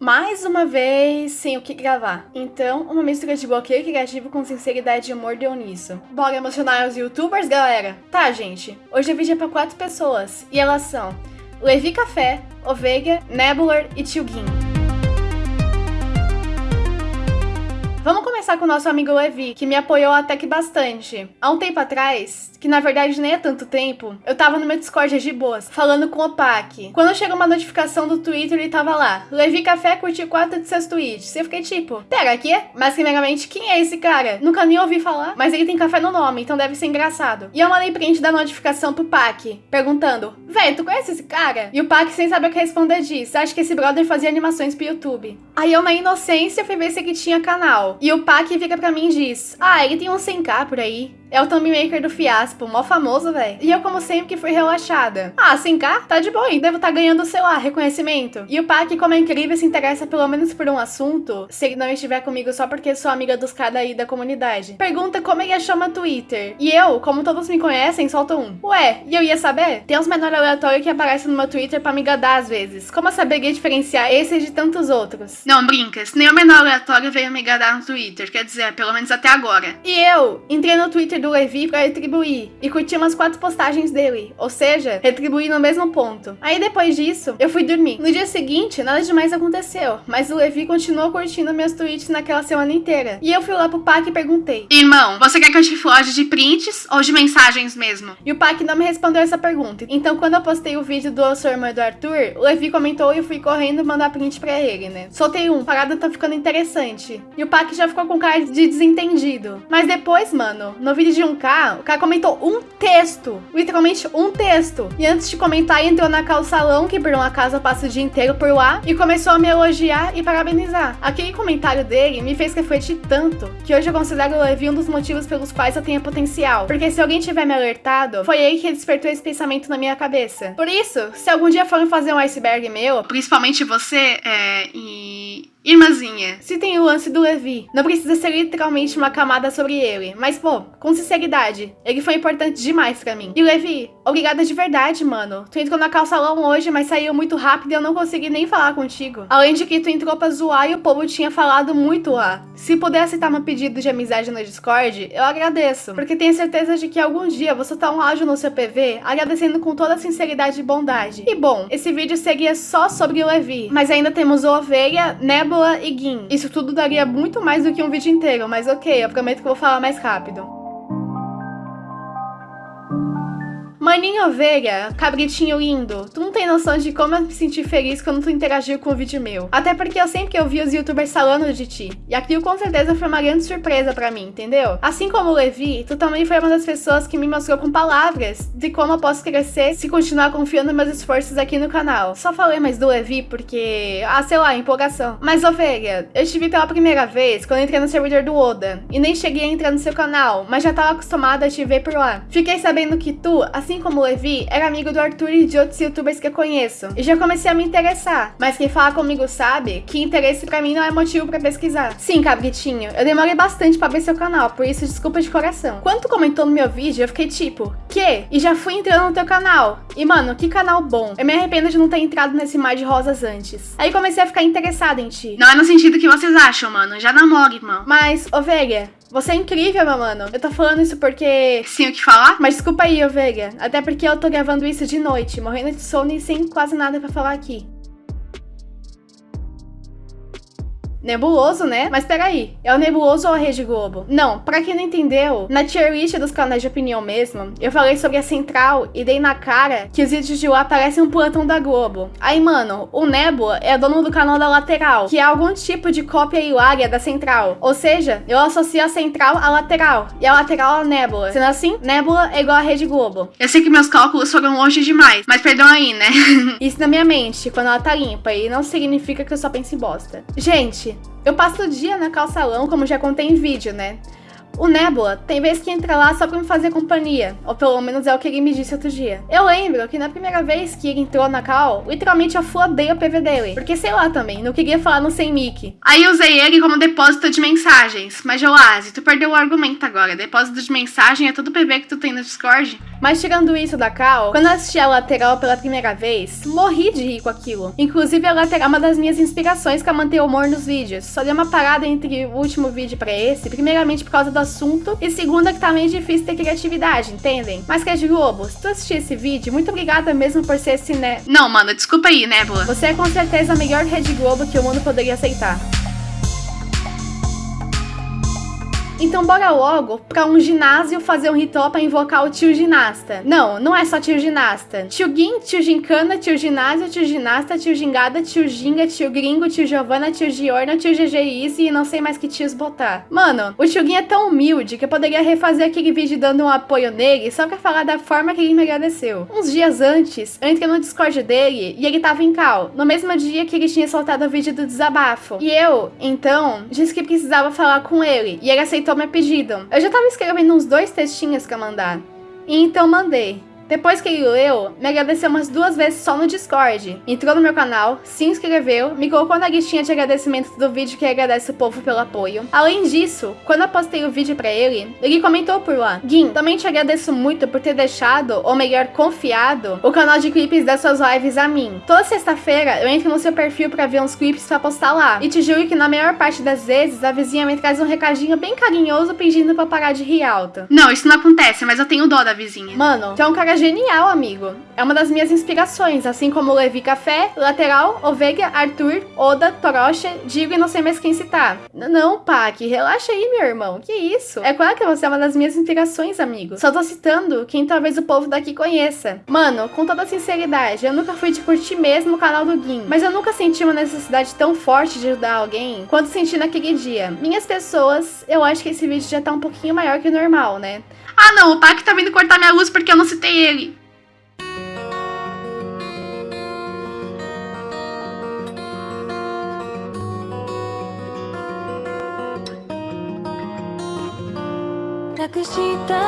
mais uma vez sem o que gravar. Então, uma mistura de bloqueio criativo com sinceridade e humor deu nisso. Bora emocionar os youtubers, galera? Tá, gente. Hoje o vídeo é pra quatro pessoas. E elas são Levi Café, Ovega, Nebular e Tio Gin. Vamos começar com o nosso amigo Levi, que me apoiou até que bastante. Há um tempo atrás, que na verdade nem é tanto tempo, eu tava no meu Discord de boas, falando com o Pac. Quando chegou uma notificação do Twitter, ele tava lá, Levi Café curtiu quatro de seus tweets. Eu fiquei tipo, pera, aqui? Mas primeiramente, quem é esse cara? Nunca nem ouvi falar, mas ele tem café no nome, então deve ser engraçado. E eu mandei print da notificação pro Pac, perguntando, véi, tu conhece esse cara? E o Pac, sem saber o que responder, disse, acho que esse brother fazia animações pro YouTube. Aí eu, na inocência, fui ver se ele tinha canal. E o Pac fica pra mim e diz: Ah, ele tem um 100k por aí. É o thumb maker do Fiaspo, mó famoso, velho. E eu, como sempre, fui relaxada. Ah, 100k? Tá de boa, devo estar tá ganhando, sei lá, reconhecimento. E o Pac, como é incrível, se interessa pelo menos por um assunto, se ele não estiver comigo só porque sou amiga dos caras aí da comunidade. Pergunta como ele meu Twitter. E eu, como todos me conhecem, solto um. Ué, e eu ia saber? Tem uns menores aleatórios que aparecem no meu Twitter pra me gadar às vezes. Como eu saberia diferenciar esse de tantos outros? Não, brincas. Nenhum menor aleatório veio me gadar no Twitter, quer dizer, pelo menos até agora. E eu entrei no Twitter do Levi pra retribuir e curti umas quatro postagens dele, ou seja, retribuir no mesmo ponto. Aí depois disso, eu fui dormir. No dia seguinte, nada demais aconteceu, mas o Levi continuou curtindo meus tweets naquela semana inteira. E eu fui lá pro Pac e perguntei: Irmão, você quer que eu te floje de prints ou de mensagens mesmo? E o Pac não me respondeu essa pergunta. Então, quando eu postei o vídeo do sua irmã do Arthur, o Levi comentou e eu fui correndo mandar print pra ele, né? Soltei um, parada tá ficando interessante. E o Pac já ficou com cara de desentendido. Mas depois, mano, no vídeo de um k o cara comentou um texto. Literalmente um texto. E antes de comentar, entrou na calçalão, que por uma casa passa o dia inteiro por lá, e começou a me elogiar e parabenizar. Aquele comentário dele me fez refletir tanto, que hoje eu considero o Levi um dos motivos pelos quais eu tenho potencial. Porque se alguém tiver me alertado, foi ele que despertou esse pensamento na minha cabeça. Por isso, se algum dia forem fazer um iceberg meu, principalmente você, é, e Irmãzinha, se tem o lance do Levi, não precisa ser literalmente uma camada sobre ele, mas pô, com sinceridade, ele foi importante demais pra mim. E Levi, obrigada de verdade, mano. Tu entrou na calçalão hoje, mas saiu muito rápido e eu não consegui nem falar contigo. Além de que tu entrou pra zoar e o povo tinha falado muito lá. Se puder aceitar meu pedido de amizade no Discord, eu agradeço, porque tenho certeza de que algum dia vou soltar um áudio no seu PV agradecendo com toda a sinceridade e bondade. E bom, esse vídeo seria só sobre o Levi, mas ainda temos o Ovelha, né Nebula e Gin. Isso tudo daria muito mais do que um vídeo inteiro, mas ok, eu prometo que vou falar mais rápido. Maninho ovelha, cabritinho lindo, tu não tem noção de como eu me senti feliz quando tu interagiu com o vídeo meu. Até porque eu sempre que eu vi os youtubers falando de ti. E aquilo com certeza foi uma grande surpresa pra mim, entendeu? Assim como o Levi, tu também foi uma das pessoas que me mostrou com palavras de como eu posso crescer se continuar confiando meus esforços aqui no canal. Só falei mais do Levi porque, ah, sei lá, empolgação. Mas ovelha, eu te vi pela primeira vez quando entrei no servidor do Oda. E nem cheguei a entrar no seu canal, mas já tava acostumada a te ver por lá. Fiquei sabendo que tu, assim assim como o Levi, era amigo do Arthur e de outros youtubers que eu conheço. E já comecei a me interessar. Mas quem fala comigo sabe que interesse pra mim não é motivo pra pesquisar. Sim, cabritinho, eu demorei bastante pra ver seu canal, por isso desculpa de coração. Quando tu comentou no meu vídeo, eu fiquei tipo, que? E já fui entrando no teu canal. E mano, que canal bom. Eu me arrependo de não ter entrado nesse mar de rosas antes. Aí comecei a ficar interessada em ti. Não é no sentido que vocês acham, mano. Já namoro, irmão. Mas, ovelha, você é incrível, meu mano. Eu tô falando isso porque... Sim, o que falar? Mas desculpa aí, ovelha. Até porque eu tô gravando isso de noite, morrendo de sono e sem quase nada pra falar aqui. Nebuloso, né? Mas peraí, é o Nebuloso ou a Rede Globo? Não, pra quem não entendeu, na tier list dos canais de opinião mesmo, eu falei sobre a Central e dei na cara que os vídeos de lá parecem um plantão da Globo. Aí, mano, o Nebula é dono do canal da Lateral, que é algum tipo de cópia hilária da Central. Ou seja, eu associo a Central à Lateral, e a Lateral à Nebula. Sendo assim, Nebula é igual a Rede Globo. Eu sei que meus cálculos foram longe demais, mas perdão aí, né? Isso na minha mente, quando ela tá limpa, e não significa que eu só penso em bosta. Gente, eu passo o dia na calçalão, como já contei em vídeo, né? O Nebula tem vez que entra lá só pra me fazer companhia, ou pelo menos é o que ele me disse outro dia. Eu lembro que na primeira vez que ele entrou na cal, literalmente eu flodei o PV dele, porque sei lá também, não queria falar no sem mic. Aí usei ele como depósito de mensagens, mas Joasi, tu perdeu o argumento agora, depósito de mensagem é todo PV que tu tem no Discord? Mas tirando isso da Cal, quando eu assisti a lateral pela primeira vez, morri de rir com aquilo. Inclusive, a lateral é uma das minhas inspirações pra manter o humor nos vídeos. Só dei uma parada entre o último vídeo pra esse, primeiramente por causa do assunto, e segunda que tá meio difícil ter criatividade, entendem? Mas que é de Globo, se tu assistir esse vídeo, muito obrigada mesmo por ser esse né. Não, mano, desculpa aí, Nébula. Você é com certeza a melhor Rede Globo que o mundo poderia aceitar. Então bora logo pra um ginásio fazer um ritual pra invocar o tio ginasta. Não, não é só tio ginasta. Tio Gin, tio Gincana, tio ginásio, tio ginasta, tio gingada, tio ginga, tio gringo, tio Giovana, tio Giorno, tio GG Easy e não sei mais que tios botar. Mano, o tio Gin é tão humilde que eu poderia refazer aquele vídeo dando um apoio nele só pra falar da forma que ele me agradeceu. Uns dias antes, eu entrei no Discord dele e ele tava em cal, no mesmo dia que ele tinha soltado o vídeo do desabafo. E eu, então, disse que precisava falar com ele e ele aceitou aceitou meu pedido. Eu já tava escrevendo uns dois textinhos pra mandar. E então mandei. Depois que ele leu, me agradeceu umas duas vezes só no Discord. Entrou no meu canal, se inscreveu, me colocou na listinha de agradecimento do vídeo que agradece o povo pelo apoio. Além disso, quando eu postei o vídeo pra ele, ele comentou por lá. Gui, também te agradeço muito por ter deixado, ou melhor, confiado, o canal de clipes das suas lives a mim. Toda sexta-feira eu entro no seu perfil pra ver uns clipes pra postar lá. E te juro que na maior parte das vezes a vizinha me traz um recadinho bem carinhoso pedindo pra parar de rir alto. Não, isso não acontece, mas eu tenho dó da vizinha. Mano, tu é um cara genial, amigo. É uma das minhas inspirações, assim como Levi Café, Lateral, Ovega, Arthur, Oda, Torocha, Digo e não sei mais quem citar. N não, Pac, relaxa aí, meu irmão. Que isso? É claro que você é uma das minhas inspirações, amigo. Só tô citando quem talvez o povo daqui conheça. Mano, com toda sinceridade, eu nunca fui de curtir mesmo o canal do Gin, mas eu nunca senti uma necessidade tão forte de ajudar alguém quanto senti naquele dia. Minhas pessoas, eu acho que esse vídeo já tá um pouquinho maior que o normal, né? Ah não, o Pac tá vindo cortar minha luz porque eu não citei ele. Nakushita